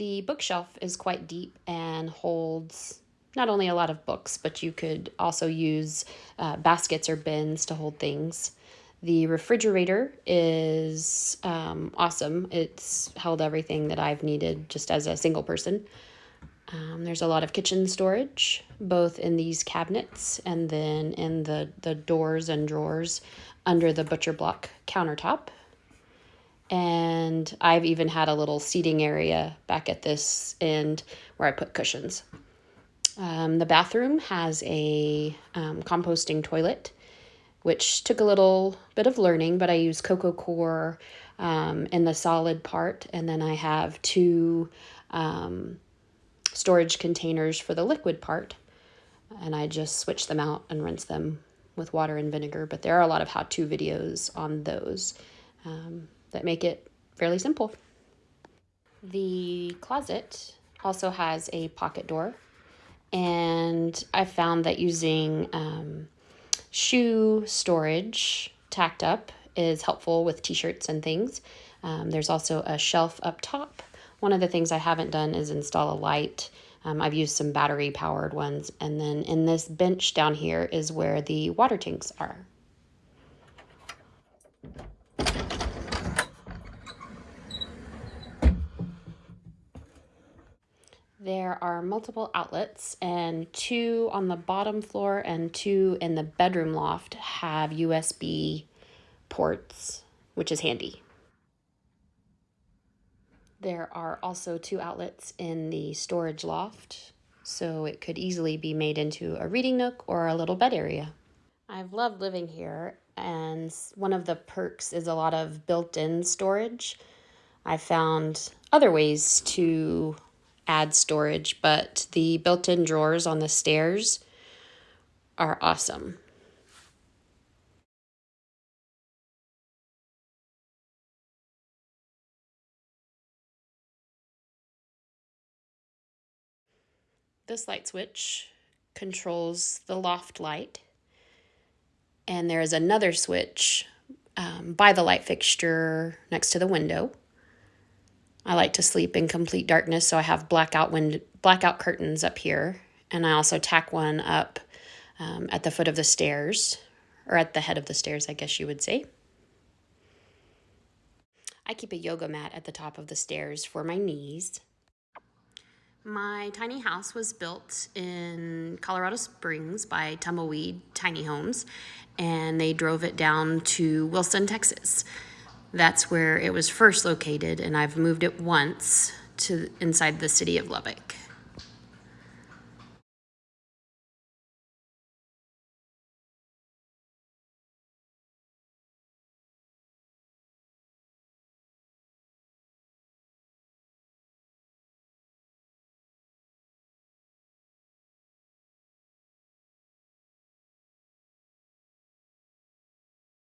The bookshelf is quite deep and holds not only a lot of books, but you could also use uh, baskets or bins to hold things. The refrigerator is um, awesome. It's held everything that I've needed just as a single person. Um, there's a lot of kitchen storage, both in these cabinets and then in the, the doors and drawers under the butcher block countertop. And I've even had a little seating area back at this end where I put cushions. Um, the bathroom has a um, composting toilet, which took a little bit of learning, but I use Coco Coir um, in the solid part, and then I have two um, storage containers for the liquid part. And I just switch them out and rinse them with water and vinegar. But there are a lot of how to videos on those um, that make it fairly simple. The closet also has a pocket door. And I found that using um, shoe storage tacked up is helpful with t shirts and things. Um, there's also a shelf up top one of the things I haven't done is install a light. Um, I've used some battery powered ones. And then in this bench down here is where the water tanks are. There are multiple outlets, and two on the bottom floor and two in the bedroom loft have USB ports, which is handy. There are also two outlets in the storage loft, so it could easily be made into a reading nook or a little bed area. I've loved living here, and one of the perks is a lot of built in storage. I found other ways to add storage, but the built in drawers on the stairs are awesome. This light switch controls the loft light. And there is another switch um, by the light fixture next to the window. I like to sleep in complete darkness, so I have blackout wind blackout curtains up here, and I also tack one up um, at the foot of the stairs, or at the head of the stairs, I guess you would say. I keep a yoga mat at the top of the stairs for my knees. My tiny house was built in Colorado Springs by Tumbleweed Tiny Homes, and they drove it down to Wilson, Texas. That's where it was first located, and I've moved it once to inside the city of Lubbock.